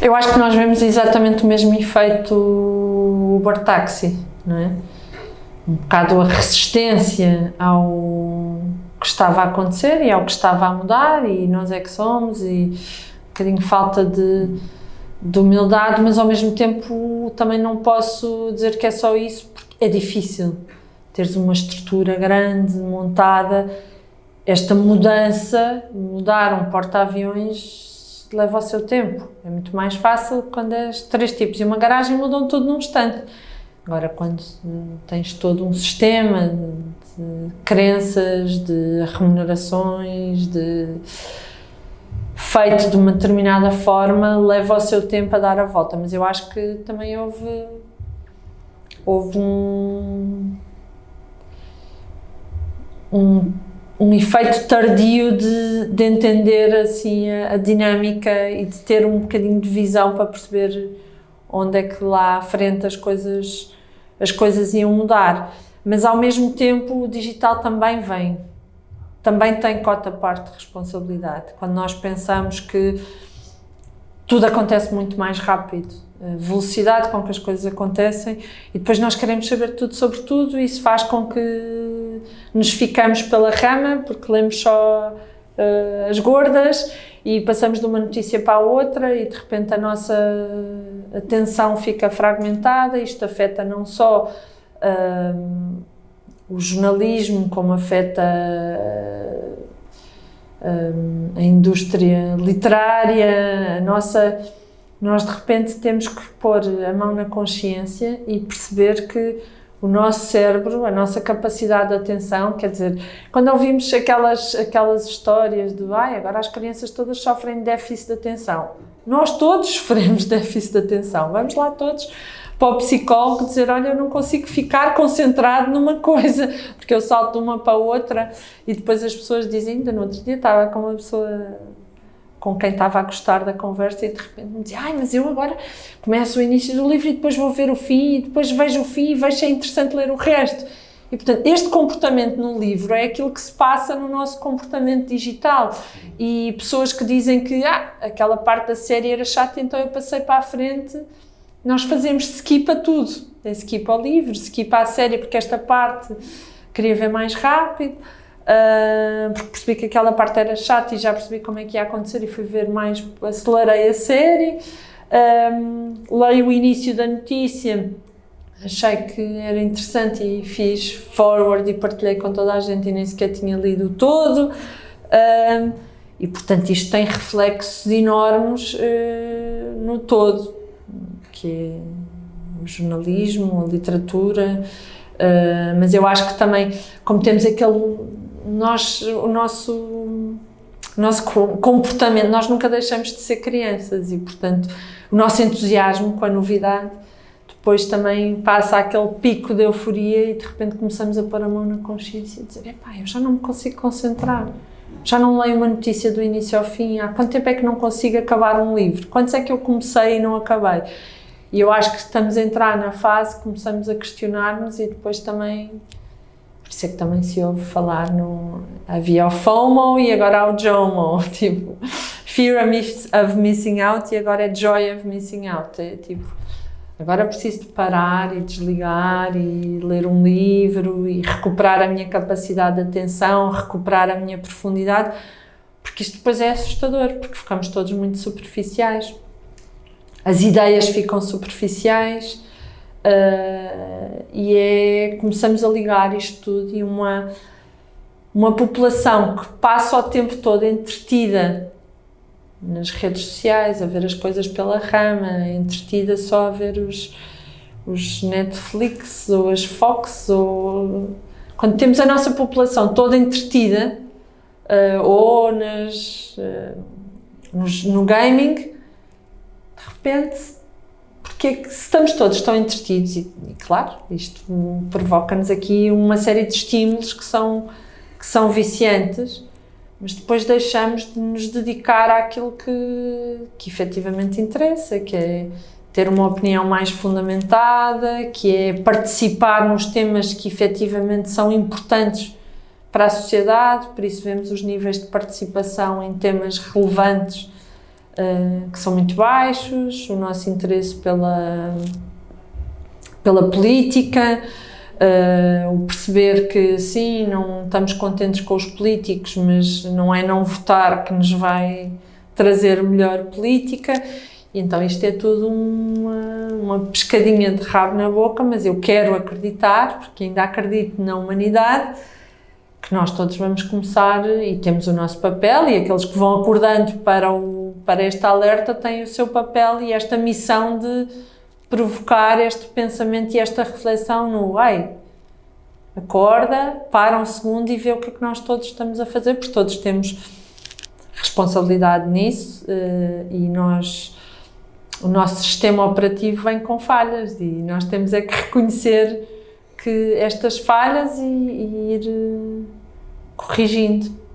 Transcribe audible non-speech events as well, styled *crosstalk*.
Eu acho que nós vemos exatamente o mesmo efeito Uber Taxi, não é? Um bocado a resistência ao que estava a acontecer e ao que estava a mudar e nós é que somos e um bocadinho falta de, de humildade, mas ao mesmo tempo também não posso dizer que é só isso porque é difícil teres uma estrutura grande, montada, esta mudança, mudar um porta-aviões leva o seu tempo. É muito mais fácil quando és três tipos e uma garagem mudam tudo num instante. Agora, quando tens todo um sistema de crenças, de remunerações, de feito de uma determinada forma, leva o seu tempo a dar a volta. Mas eu acho que também houve, houve um, um, um efeito tardio de, de entender assim a, a dinâmica e de ter um bocadinho de visão para perceber onde é que lá à frente as coisas as coisas iam mudar. Mas ao mesmo tempo o digital também vem, também tem cota parte de responsabilidade. Quando nós pensamos que tudo acontece muito mais rápido, a velocidade com que as coisas acontecem e depois nós queremos saber tudo sobre tudo e isso faz com que nos ficamos pela rama porque lemos só uh, as gordas e passamos de uma notícia para a outra e de repente a nossa atenção fica fragmentada, isto afeta não só uh, o jornalismo, como afeta uh, a indústria literária, a nossa... Nós de repente temos que pôr a mão na consciência e perceber que o nosso cérebro, a nossa capacidade de atenção, quer dizer, quando ouvimos aquelas, aquelas histórias de ai, agora as crianças todas sofrem déficit de atenção. Nós todos *laughs* sofremos déficit de atenção. Vamos lá todos para o psicólogo dizer, olha, eu não consigo ficar concentrado numa coisa, porque eu salto de uma para outra e depois as pessoas dizem, ainda no outro dia estava com uma pessoa com quem estava a gostar da conversa e de repente me dizia, ai, mas eu agora começo o início do livro e depois vou ver o fim e depois vejo o fim e vejo se é interessante ler o resto. E, portanto, este comportamento no livro é aquilo que se passa no nosso comportamento digital. E pessoas que dizem que, ah, aquela parte da série era chata, então eu passei para a frente. Nós fazemos skip a tudo. É skip ao livro, skip à série, porque esta parte queria ver mais rápido uh, porque percebi que aquela parte era chata e já percebi como é que ia acontecer e fui ver mais, acelerei a série, um, leio o início da notícia, achei que era interessante e fiz forward e partilhei com toda a gente e nem sequer tinha lido todo, um, e portanto isto tem reflexos enormes uh, no todo, que é o jornalismo, a literatura, uh, mas eu acho que também, como temos aquele nós, o nosso, nosso comportamento, nós nunca deixamos de ser crianças e, portanto, o nosso entusiasmo com a novidade depois também passa aquele pico de euforia e de repente começamos a pôr a mão na consciência e dizer, epá, eu já não me consigo concentrar, já não leio uma notícia do início ao fim, há quanto tempo é que não consigo acabar um livro, quantos é que eu comecei e não acabei? E eu acho que estamos a entrar na fase, começamos a questionar-nos e depois também isso é que também se ouve falar no... Havia o FOMO e agora há o JOMO, *laughs* tipo, Fear of Missing Out e agora é Joy of Missing Out, é tipo, agora preciso de parar e desligar e ler um livro e recuperar a minha capacidade de atenção, recuperar a minha profundidade, porque isto depois é assustador, porque ficamos todos muito superficiais. As ideias ficam superficiais, Uh, e é, começamos a ligar isto tudo e uma, uma população que passa o tempo todo entretida nas redes sociais, a ver as coisas pela rama, entretida só a ver os, os Netflix ou as Fox, ou... quando temos a nossa população toda entretida, uh, ou nas, uh, nos, no gaming, de repente porque que estamos todos tão entretidos e, e claro, isto provoca-nos aqui uma série de estímulos que são, que são viciantes, mas depois deixamos de nos dedicar àquilo que, que efetivamente interessa, que é ter uma opinião mais fundamentada, que é participar nos temas que efetivamente são importantes para a sociedade, por isso vemos os níveis de participação em temas relevantes uh, que são muito baixos, o nosso interesse pela, pela política, uh, o perceber que sim, não estamos contentes com os políticos, mas não é não votar que nos vai trazer melhor política. Então isto é tudo uma, uma pescadinha de rabo na boca, mas eu quero acreditar, porque ainda acredito na humanidade, que nós todos vamos começar e temos o nosso papel e aqueles que vão acordando para, o, para este alerta têm o seu papel e esta missão de provocar este pensamento e esta reflexão no ai, acorda, para um segundo e vê o que é que nós todos estamos a fazer, porque todos temos responsabilidade nisso uh, e nós o nosso sistema operativo vem com falhas e nós temos é que reconhecer que estas falhas e, e ir uh, corrigindo.